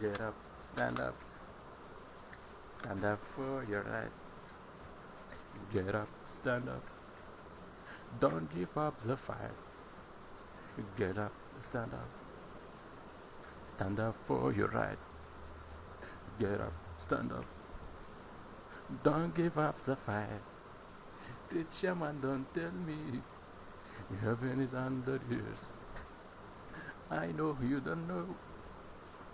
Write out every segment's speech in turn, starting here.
Get up, stand up, stand up for your right. Get up, stand up. Don't give up the fight. Get up, stand up. Stand up for your right. Get up, stand up. Don't give up the fight. Preacher man, don't tell me heaven is under yours. I know you don't know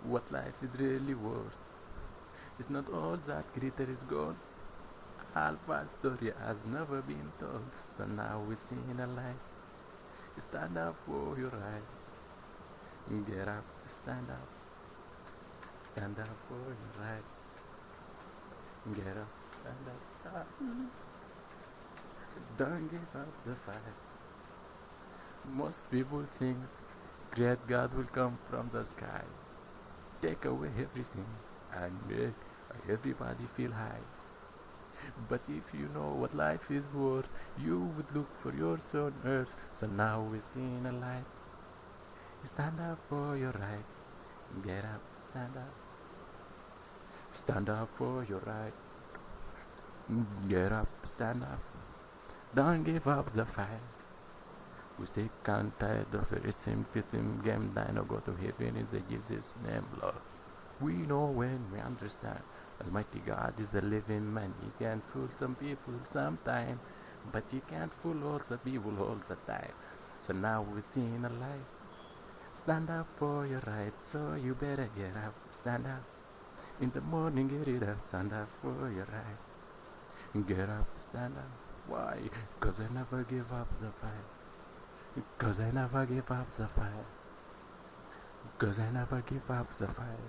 what life is really worth. It's not all that glitter is gold. Alpha's story has never been told, so now we see in a light. Stand up for your right. Get up, stand up. Stand up for your right. Get up, stand up. Ah. Don't give up the fight. Most people think great God will come from the sky, take away everything, and make everybody feel high. But if you know what life is worth, you would look for yours on earth. So now we see in a light. Stand up for your right. Get up, stand up. Stand up for your right. Get up, stand up. Don't give up the fight. We stay tired of the same system game that no go to heaven in the Jesus name, Lord. We know when we understand Almighty God is a living man. He can fool some people sometime, but he can't fool all the people all the time. So now we in a light. Stand up for your right, so you better get up. Stand up. In the morning, get it up. Stand up for your right. Get up, stand up. Why? Cause I never give up the fight. Cause I never give up the fight. Cause I never give up the fight.